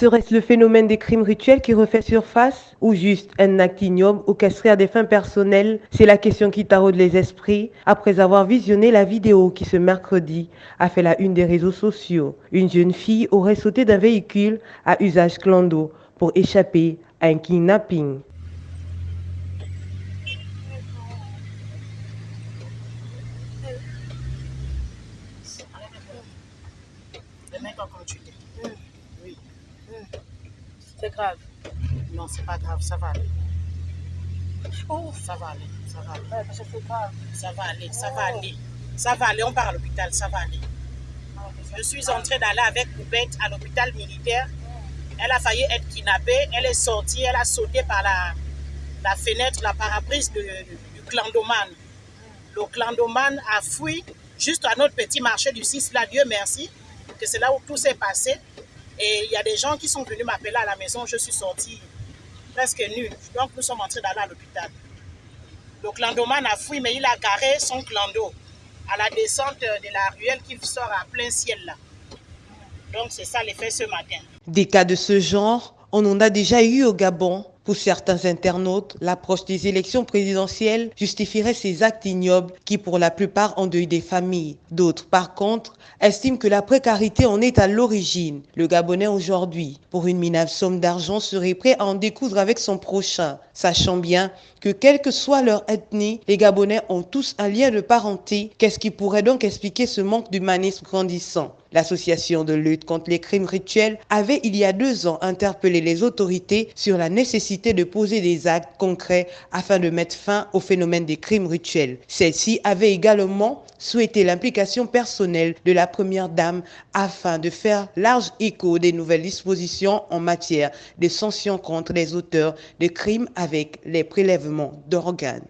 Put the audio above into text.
Serait-ce le phénomène des crimes rituels qui refait surface ou juste un acte ignoble orchestré à des fins personnelles? C'est la question qui taraude les esprits après avoir visionné la vidéo qui ce mercredi a fait la une des réseaux sociaux. Une jeune fille aurait sauté d'un véhicule à usage clando pour échapper à un kidnapping. C'est grave. Non, c'est pas grave, ça va aller. Oh, ça va aller, ça va aller. Ouais, parce que c'est grave. Ça va aller, ça va aller. Ça va aller, on part à l'hôpital, ça va aller. Je suis entrée d'aller avec Poupette à l'hôpital militaire. Elle a failli être kidnappée. Elle est sortie, elle a sauté par la, la fenêtre, la parabrise de- du clandomane. Le clandomane a fui juste à notre petit marché du 6, là, Dieu merci, que c'est là où tout s'est passé. Et il y a des gens qui sont venus m'appeler à la maison. Je suis sortie presque nue. Donc nous sommes entrés à l'hôpital. Le clandomane a fui, mais il a garé son clando à la descente de la ruelle qui sort à plein ciel là. Donc c'est ça l'effet ce matin. Des cas de ce genre, on en a déjà eu au Gabon. Pour certains internautes, l'approche des élections présidentielles justifierait ces actes ignobles qui, pour la plupart, endeuillent des familles. D'autres, par contre, estiment que la précarité en est à l'origine. Le Gabonais aujourd'hui, pour une minable somme d'argent, serait prêt à en découdre avec son prochain, sachant bien que quelle que soit leur ethnie, les Gabonais ont tous un lien de parenté. Qu'est-ce qui pourrait donc expliquer ce manque d'humanisme grandissant? L'association de lutte contre les crimes rituels avait il y a deux ans interpellé les autorités sur la nécessité de poser des actes concrets afin de mettre fin au phénomène des crimes rituels. Celle-ci avait également souhaité l'implication personnelle de la première dame afin de faire large écho des nouvelles dispositions en matière de sanctions contre les auteurs de crimes avec les prélèvements d'organes.